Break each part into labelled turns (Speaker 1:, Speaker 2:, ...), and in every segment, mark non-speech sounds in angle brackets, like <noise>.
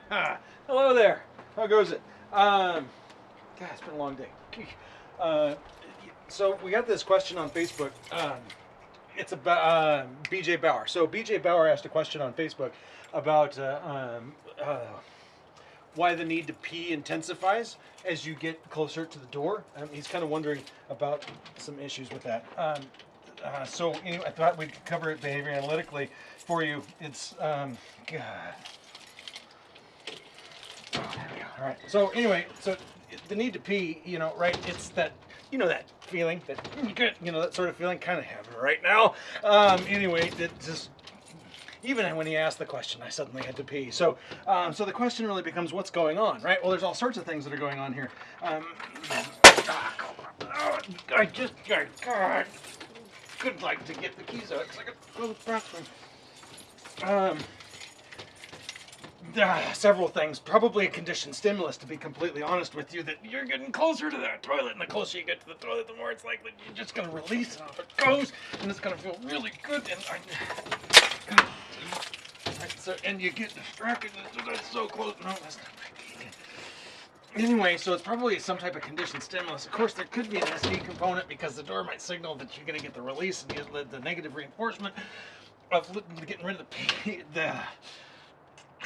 Speaker 1: <laughs> How goes it? Um, God, it's been a long day. Uh, so we got this question on Facebook. Um, it's about uh, BJ Bauer. So BJ Bauer asked a question on Facebook about uh, um, uh, why the need to pee intensifies as you get closer to the door. Um, he's kind of wondering about some issues with that. Um, uh, so anyway, I thought we'd cover it behavior analytically for you. It's um, God. All right. So anyway, so the need to pee, you know, right? It's that, you know, that feeling that you get, you know, that sort of feeling. Kind of it right now. Um, anyway, it just even when he asked the question, I suddenly had to pee. So, um, so the question really becomes, what's going on, right? Well, there's all sorts of things that are going on here. Um, I just, I, God, could like to get the keys out because I got to go to the bathroom. Um, uh, several things. Probably a conditioned stimulus, to be completely honest with you, that you're getting closer to that toilet, and the closer you get to the toilet, the more it's likely you're just going to release it off it goes, and it's going to feel really good. And I, right, so, and you get distracted. That's so close. No, that's not Anyway, so it's probably some type of conditioned stimulus. Of course, there could be an SD component because the door might signal that you're going to get the release and the, the negative reinforcement of getting rid of the, the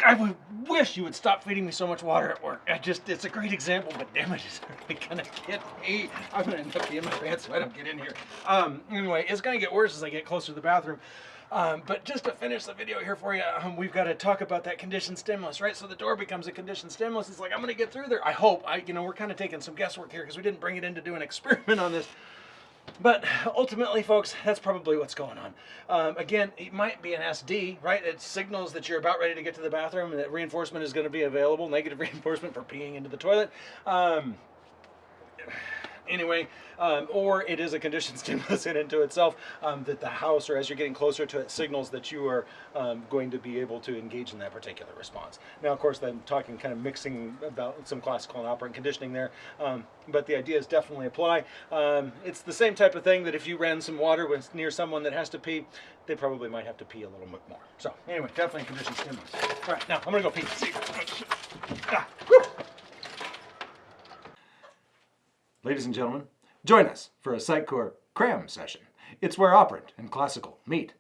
Speaker 1: I would wish you would stop feeding me so much water at work. I just, it's a great example, but damn it, it's really gonna get me. I'm gonna end up peeing my pants so I don't get in here. Um, anyway, it's gonna get worse as I get closer to the bathroom. Um, but just to finish the video here for you, um, we've got to talk about that conditioned stimulus, right? So the door becomes a conditioned stimulus. It's like, I'm going to get through there. I hope. I, you know, we're kind of taking some guesswork here because we didn't bring it in to do an <laughs> experiment on this. But ultimately, folks, that's probably what's going on. Um, again, it might be an SD, right? It signals that you're about ready to get to the bathroom and that reinforcement is going to be available, negative <laughs> reinforcement for peeing into the toilet. Um, anyway, um, or it is a conditioned <laughs> stimulus in into itself um, that the house, or as you're getting closer to it, signals that you are um, going to be able to engage in that particular response. Now, of course, I'm talking kind of mixing about some classical and operant conditioning there, um, but the ideas definitely apply. Um, it's the same type of thing that if you ran some water with, near someone that has to pee, they probably might have to pee a little bit more. So anyway, definitely conditioned stimulus. All right, now I'm gonna go pee. See. Ah, Ladies and gentlemen, join us for a Sitecore cram session. It's where operant and classical meet.